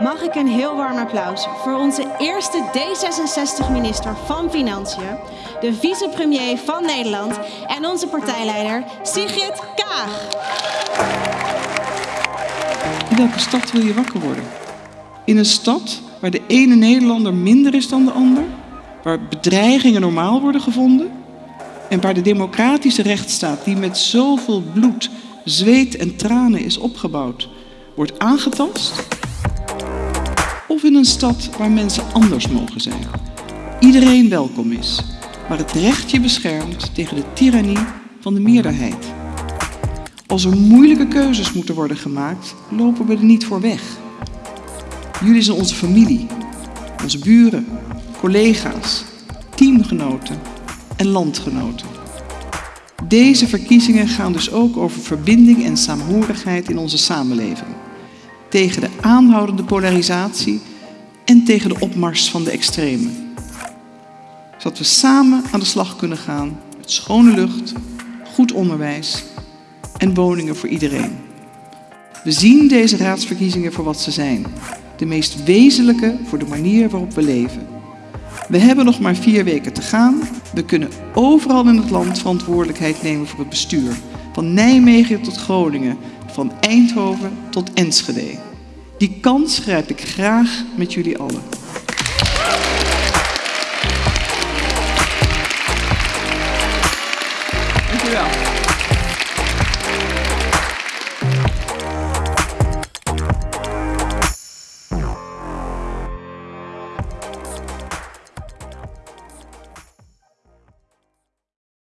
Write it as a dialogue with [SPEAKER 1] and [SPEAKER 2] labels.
[SPEAKER 1] mag ik een heel warm applaus voor onze eerste D66-minister van Financiën, de vicepremier van Nederland en onze partijleider Sigrid Kaag.
[SPEAKER 2] In welke stad wil je wakker worden? In een stad waar de ene Nederlander minder is dan de ander, waar bedreigingen normaal worden gevonden en waar de democratische rechtsstaat, die met zoveel bloed, zweet en tranen is opgebouwd, wordt aangetast? Of in een stad waar mensen anders mogen zijn, iedereen welkom is, waar het recht je beschermt tegen de tirannie van de meerderheid? Als er moeilijke keuzes moeten worden gemaakt, lopen we er niet voor weg. Jullie zijn onze familie, onze buren, collega's, teamgenoten en landgenoten. Deze verkiezingen gaan dus ook over verbinding en saamhorigheid in onze samenleving. Tegen de aanhoudende polarisatie en tegen de opmars van de extremen. Zodat we samen aan de slag kunnen gaan met schone lucht, goed onderwijs en woningen voor iedereen. We zien deze raadsverkiezingen voor wat ze zijn. De meest wezenlijke voor de manier waarop we leven. We hebben nog maar vier weken te gaan. We kunnen overal in het land verantwoordelijkheid nemen voor het bestuur. Van Nijmegen tot Groningen, van Eindhoven tot Enschede. Die kans grijp ik graag met jullie allen.